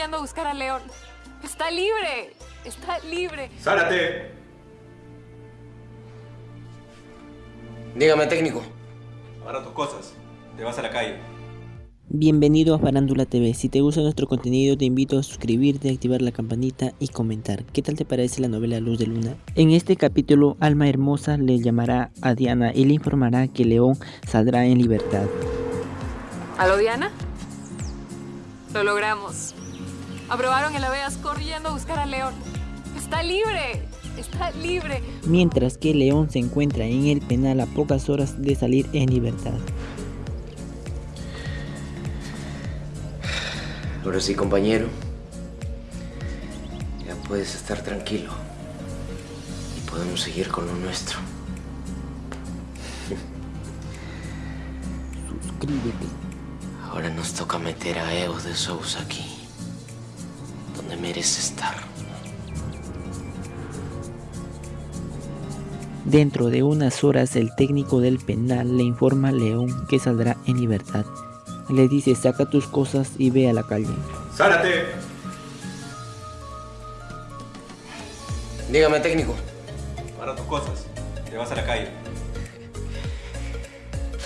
a buscar a León. Está libre. Está libre. ¡Zárate! Dígame, técnico. Agarra tus cosas. Te vas a la calle. Bienvenido a Farándula TV, si te gusta nuestro contenido te invito a suscribirte, activar la campanita y comentar. ¿Qué tal te parece la novela Luz de Luna? En este capítulo Alma Hermosa le llamará a Diana y le informará que León saldrá en libertad. ¿Aló, Diana? Lo logramos. Aprobaron el Aveas corriendo a buscar a León. Está libre. Está libre. Mientras que León se encuentra en el penal a pocas horas de salir en libertad. Ahora sí, compañero. Ya puedes estar tranquilo. Y podemos seguir con lo nuestro. Suscríbete. Ahora nos toca meter a Evo de Sousa aquí. Donde merece estar. Dentro de unas horas el técnico del penal le informa a León que saldrá en libertad. Le dice saca tus cosas y ve a la calle. ¡Zárate! Dígame, técnico. Agarra tus cosas. Te vas a la calle.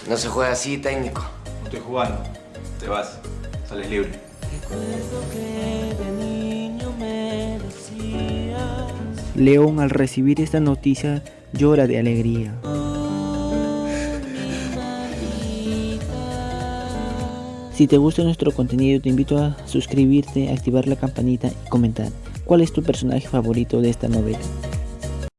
No se juega así, técnico. No estoy jugando. Te vas. Sales libre. León al recibir esta noticia llora de alegría. Si te gusta nuestro contenido te invito a suscribirte, activar la campanita y comentar cuál es tu personaje favorito de esta novela.